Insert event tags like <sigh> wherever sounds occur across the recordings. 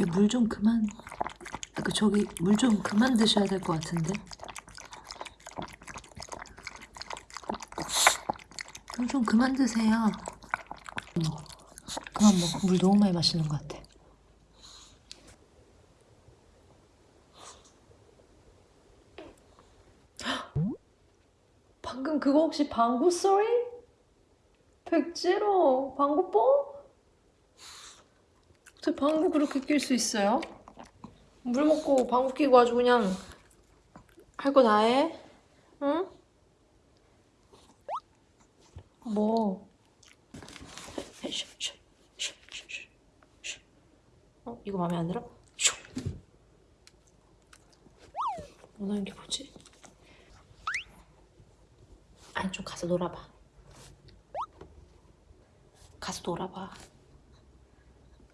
얘물좀 그만. 그 저기 물 좀 그만 드셔야 될 것 같은데. 물 좀 그만 드세요. 뭐, 그만 먹어 물 너무 많이 마시는 것 같아. 방금 그거 혹시 방구 소리? 백지로? 방구 뽕? 어떻게 방구 그렇게 낄 수 있어요? 물 먹고 방구 끼고 아주 그냥 할 거 다 해? 응? 뭐? 어? 이거 마음에 안 들어? 슈. 원하는 게 뭐지? 좀 가서 놀아봐 가서 놀아봐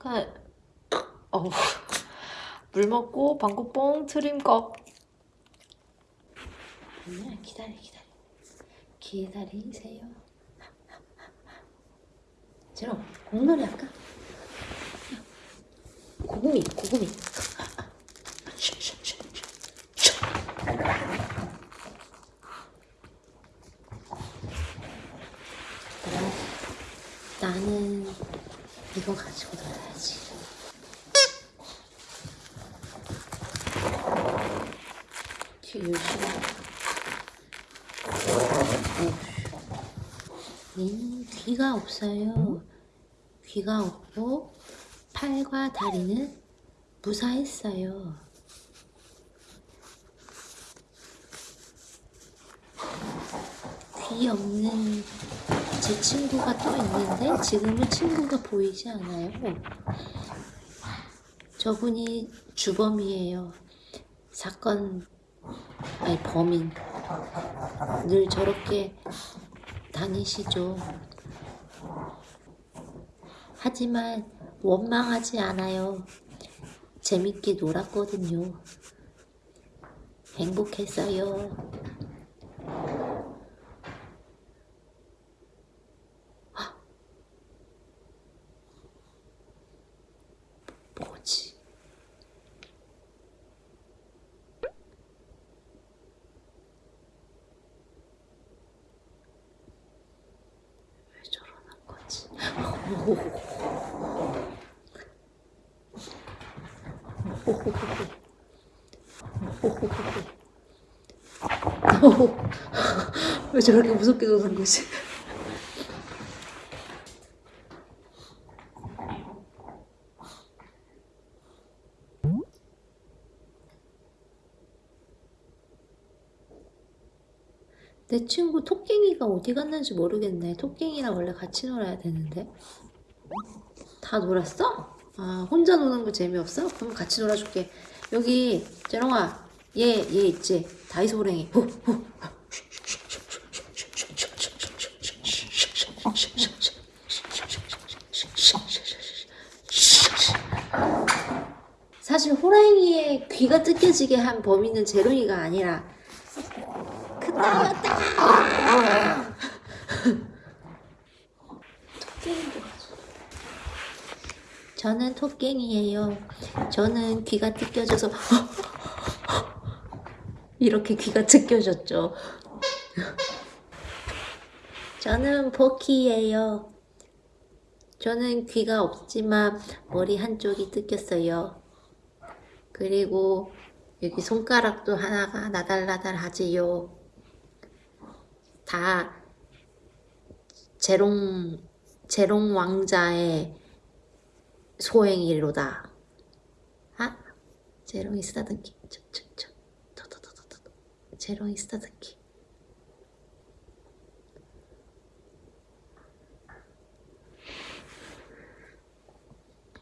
그 어우 물 먹고 방구 뽕 트림 꺽. 아니야 기다려 기다려. 기다리세요. 제롬 공놀이 할까? 고구미 고구미. 나는 이거 가지고 놀아야지. 귀 열심히. 얘는 귀가 없어요. 귀가 없고 팔과 다리는 무사했어요. 귀 없는 제 친구가 또 있는데 지금은 친구가 보이지 않아요. 저분이 주범이에요. 사건 아니 범인 늘 저렇게 다니시죠. 하지만 원망하지 않아요. 재밌게 놀았거든요. 행복했어요. 뭐지? 왜 저러는 거지? <laughs> 왜 저렇게 무섭게 노는 거지? 내 친구 토깽이가 어디 갔는지 모르겠네. 토깽이랑 원래 같이 놀아야 되는데. 다 놀았어? 아, 혼자 노는 거 재미없어? 그럼 같이 놀아줄게. 여기, 재롱아, 얘, 얘 있지? 다이소 호랭이. 후, 후. 사실 호랑이의 귀가 뜯겨지게 한 범인은 제롱이가 아니라 그따였다. 토깽이도 가져. 저는 토깽이에요. 저는 귀가 뜯겨져서 <laughs> 이렇게 귀가 뜯겨졌죠. 저는 버키예요. 저는 귀가 없지만 머리 한쪽이 뜯겼어요. 그리고 여기 손가락도 하나가 나달나달하지요. 다 재롱 재롱 왕자의 소행이로다. 아, 재롱이 쓰다듬기. 저 저 저 더 더 더 더더. 재롱이 쓰다듬기.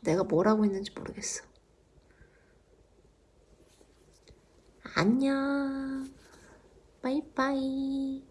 내가 뭘 하고 있는지 모르겠어. 안녕. 빠이빠이.